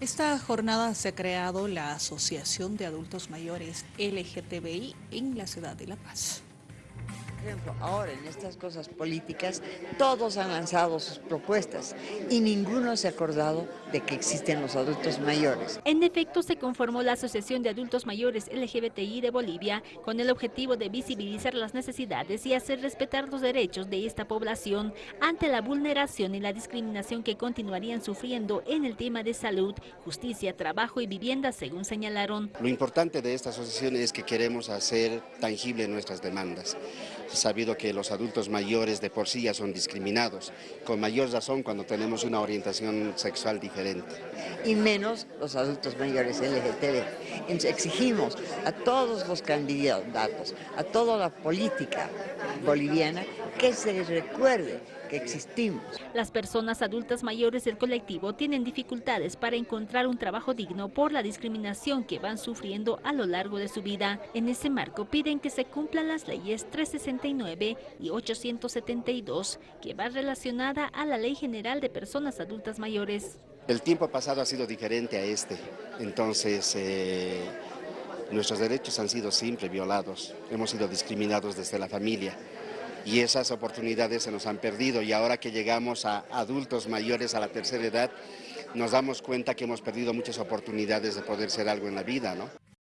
Esta jornada se ha creado la Asociación de Adultos Mayores LGTBI en la ciudad de La Paz. Por ejemplo, ahora en estas cosas políticas, todos han lanzado sus propuestas y ninguno se ha acordado de que existen los adultos mayores. En efecto, se conformó la Asociación de Adultos Mayores LGBTI de Bolivia con el objetivo de visibilizar las necesidades y hacer respetar los derechos de esta población ante la vulneración y la discriminación que continuarían sufriendo en el tema de salud, justicia, trabajo y vivienda, según señalaron. Lo importante de esta asociación es que queremos hacer tangible nuestras demandas sabido que los adultos mayores de por sí ya son discriminados, con mayor razón cuando tenemos una orientación sexual diferente. Y menos los adultos mayores LGTB. exigimos a todos los candidatos, a toda la política boliviana, que se recuerde que existimos. Las personas adultas mayores del colectivo tienen dificultades para encontrar un trabajo digno por la discriminación que van sufriendo a lo largo de su vida. En ese marco piden que se cumplan las leyes 369 y 872, que va relacionada a la Ley General de Personas Adultas Mayores. El tiempo pasado ha sido diferente a este, entonces... Eh, nuestros derechos han sido siempre violados, hemos sido discriminados desde la familia y esas oportunidades se nos han perdido y ahora que llegamos a adultos mayores a la tercera edad nos damos cuenta que hemos perdido muchas oportunidades de poder ser algo en la vida. ¿no?